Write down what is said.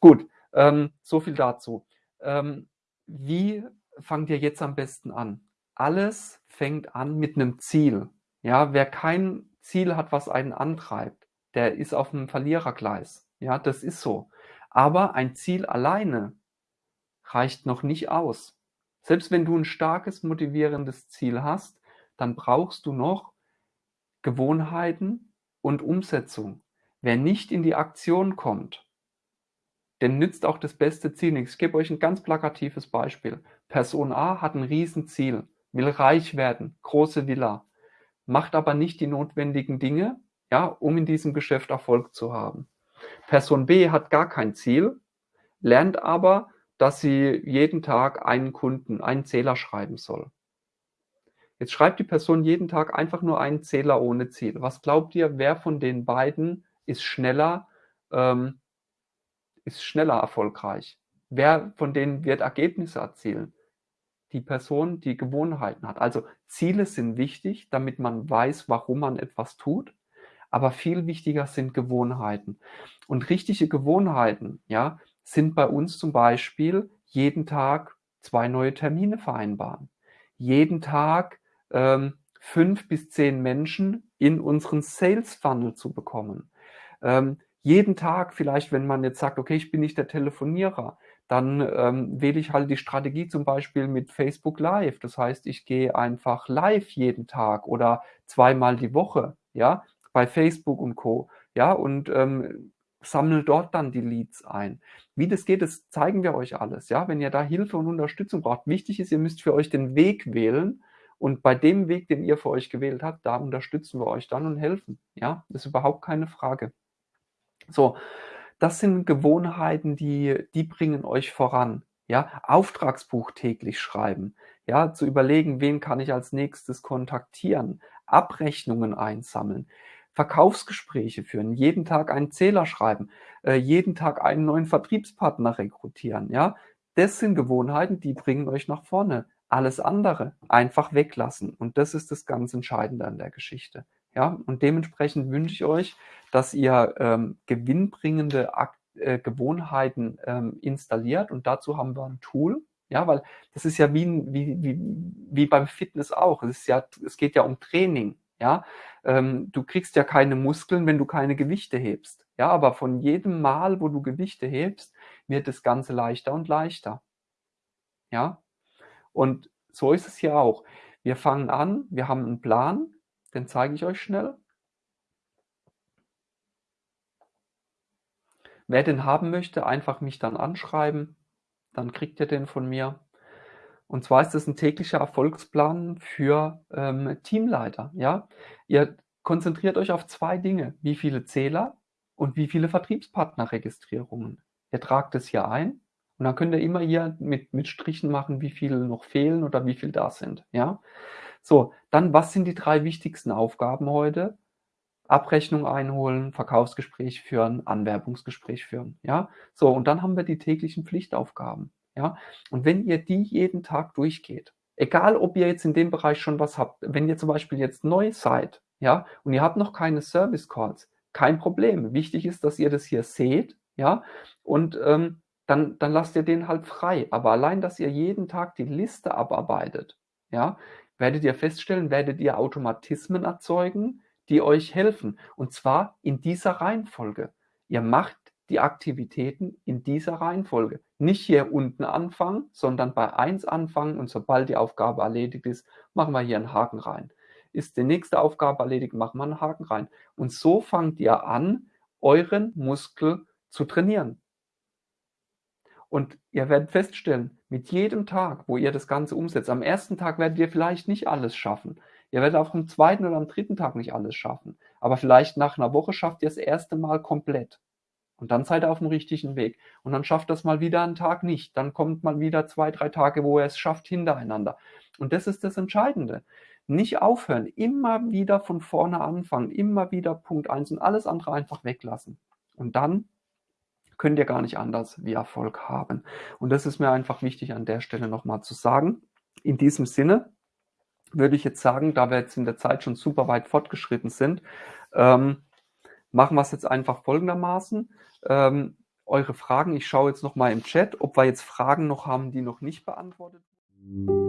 Gut, ähm, so viel dazu. Ähm, wie fangt ihr jetzt am besten an? Alles fängt an mit einem Ziel. Ja, wer kein Ziel hat, was einen antreibt, der ist auf einem Verlierergleis. Ja, das ist so. Aber ein Ziel alleine reicht noch nicht aus. Selbst wenn du ein starkes, motivierendes Ziel hast, dann brauchst du noch Gewohnheiten und Umsetzung. Wer nicht in die Aktion kommt, denn nützt auch das beste Ziel nichts. Ich gebe euch ein ganz plakatives Beispiel. Person A hat ein Riesenziel, will reich werden, große Villa, macht aber nicht die notwendigen Dinge, ja, um in diesem Geschäft Erfolg zu haben. Person B hat gar kein Ziel, lernt aber, dass sie jeden Tag einen Kunden, einen Zähler schreiben soll. Jetzt schreibt die Person jeden Tag einfach nur einen Zähler ohne Ziel. Was glaubt ihr, wer von den beiden ist schneller, ähm, ist schneller erfolgreich? Wer von denen wird Ergebnisse erzielen? Die Person, die Gewohnheiten hat. Also Ziele sind wichtig, damit man weiß, warum man etwas tut. Aber viel wichtiger sind Gewohnheiten. Und richtige Gewohnheiten, ja, sind bei uns zum Beispiel jeden Tag zwei neue Termine vereinbaren. Jeden Tag ähm, fünf bis zehn Menschen in unseren Sales Funnel zu bekommen. Ähm, jeden Tag vielleicht, wenn man jetzt sagt, okay, ich bin nicht der Telefonierer, dann ähm, wähle ich halt die Strategie zum Beispiel mit Facebook Live. Das heißt, ich gehe einfach live jeden Tag oder zweimal die Woche, ja, bei Facebook und Co. Ja, und ähm, sammle dort dann die Leads ein. Wie das geht, das zeigen wir euch alles. Ja, wenn ihr da Hilfe und Unterstützung braucht, wichtig ist, ihr müsst für euch den Weg wählen. Und bei dem Weg, den ihr für euch gewählt habt, da unterstützen wir euch dann und helfen. Ja, das ist überhaupt keine Frage. So, das sind Gewohnheiten, die, die bringen euch voran. Ja, Auftragsbuch täglich schreiben. Ja, zu überlegen, wen kann ich als nächstes kontaktieren. Abrechnungen einsammeln. Verkaufsgespräche führen, jeden Tag einen Zähler schreiben, äh, jeden Tag einen neuen Vertriebspartner rekrutieren. Ja, das sind Gewohnheiten, die bringen euch nach vorne. Alles andere einfach weglassen. Und das ist das ganz Entscheidende an der Geschichte. Ja, und dementsprechend wünsche ich euch, dass ihr ähm, gewinnbringende Ak äh, Gewohnheiten ähm, installiert. Und dazu haben wir ein Tool. Ja, weil das ist ja wie, wie, wie, wie beim Fitness auch. Es, ist ja, es geht ja um Training. Ja, ähm, du kriegst ja keine Muskeln, wenn du keine Gewichte hebst. Ja, aber von jedem Mal, wo du Gewichte hebst, wird das Ganze leichter und leichter. Ja, und so ist es hier auch. Wir fangen an, wir haben einen Plan, den zeige ich euch schnell. Wer den haben möchte, einfach mich dann anschreiben, dann kriegt ihr den von mir. Und zwar ist es ein täglicher Erfolgsplan für ähm, Teamleiter. Ja? Ihr konzentriert euch auf zwei Dinge. Wie viele Zähler und wie viele Vertriebspartnerregistrierungen. Ihr tragt es hier ein und dann könnt ihr immer hier mit, mit Strichen machen, wie viele noch fehlen oder wie viel da sind. Ja? So, dann was sind die drei wichtigsten Aufgaben heute? Abrechnung einholen, Verkaufsgespräch führen, Anwerbungsgespräch führen. Ja, so und dann haben wir die täglichen Pflichtaufgaben. Ja, und wenn ihr die jeden Tag durchgeht, egal ob ihr jetzt in dem Bereich schon was habt, wenn ihr zum Beispiel jetzt neu seid, ja, und ihr habt noch keine Service Calls, kein Problem. Wichtig ist, dass ihr das hier seht, ja, und ähm, dann, dann lasst ihr den halt frei. Aber allein, dass ihr jeden Tag die Liste abarbeitet, ja, werdet ihr feststellen, werdet ihr Automatismen erzeugen, die euch helfen. Und zwar in dieser Reihenfolge. Ihr macht die Aktivitäten in dieser Reihenfolge. Nicht hier unten anfangen, sondern bei 1 anfangen und sobald die Aufgabe erledigt ist, machen wir hier einen Haken rein. Ist die nächste Aufgabe erledigt, machen wir einen Haken rein. Und so fangt ihr an, euren Muskel zu trainieren. Und ihr werdet feststellen, mit jedem Tag, wo ihr das Ganze umsetzt, am ersten Tag werdet ihr vielleicht nicht alles schaffen. Ihr werdet auch am zweiten oder am dritten Tag nicht alles schaffen. Aber vielleicht nach einer Woche schafft ihr das erste Mal komplett. Und dann seid ihr auf dem richtigen Weg. Und dann schafft das mal wieder einen Tag nicht. Dann kommt mal wieder zwei, drei Tage, wo er es schafft, hintereinander. Und das ist das Entscheidende. Nicht aufhören, immer wieder von vorne anfangen, immer wieder Punkt eins und alles andere einfach weglassen. Und dann könnt ihr gar nicht anders wie Erfolg haben. Und das ist mir einfach wichtig an der Stelle nochmal zu sagen. In diesem Sinne würde ich jetzt sagen, da wir jetzt in der Zeit schon super weit fortgeschritten sind, ähm, machen wir es jetzt einfach folgendermaßen. Ähm, eure Fragen. Ich schaue jetzt noch mal im Chat, ob wir jetzt Fragen noch haben, die noch nicht beantwortet wurden.